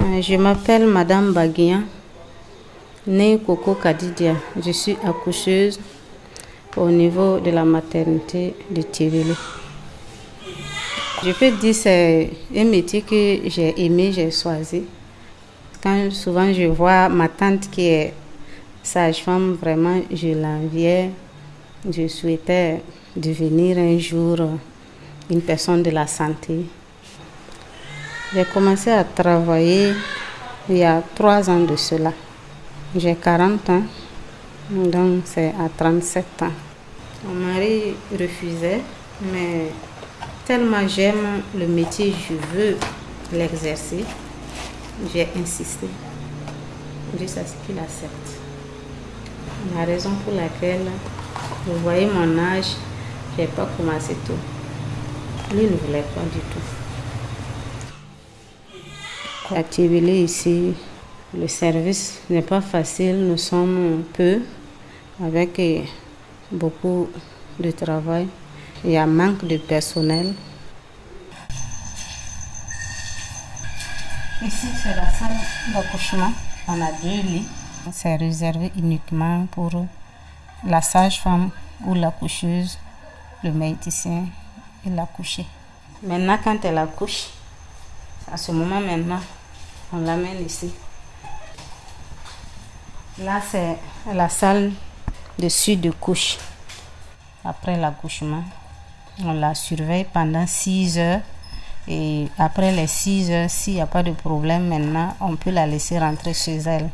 Euh, Je m'appelle Madame Baguian, née Coco Kadidia. Je suis accoucheuse au niveau de la maternité de Tivoli. Je peux dire que c'est un métier que j'ai aimé, j'ai choisi. Quand souvent je vois ma tante qui est sage-femme, vraiment je l'enviais. Je souhaitais devenir un jour une personne de la santé. J'ai commencé à travailler il y a trois ans de cela. J'ai 40 ans, donc c'est à 37 ans. Mon mari refusait, mais tellement j'aime le métier, je veux l'exercer, j'ai insisté jusqu'à ce qu'il accepte. La raison pour laquelle vous voyez mon âge, je n'ai pas commencé tôt. Lui ne voulait pas du tout. À ici, le service n'est pas facile. Nous sommes peu, avec beaucoup de travail. Il y a manque de personnel. Ici, c'est la salle d'accouchement. On a deux lits. C'est réservé uniquement pour la sage-femme ou la coucheuse, le médecin et l'accouché. Maintenant, quand elle accouche, à ce moment maintenant, on l'amène ici. Là, c'est la salle de de couche. Après l'accouchement, on la surveille pendant 6 heures. Et après les 6 heures, s'il n'y a pas de problème maintenant, on peut la laisser rentrer chez elle.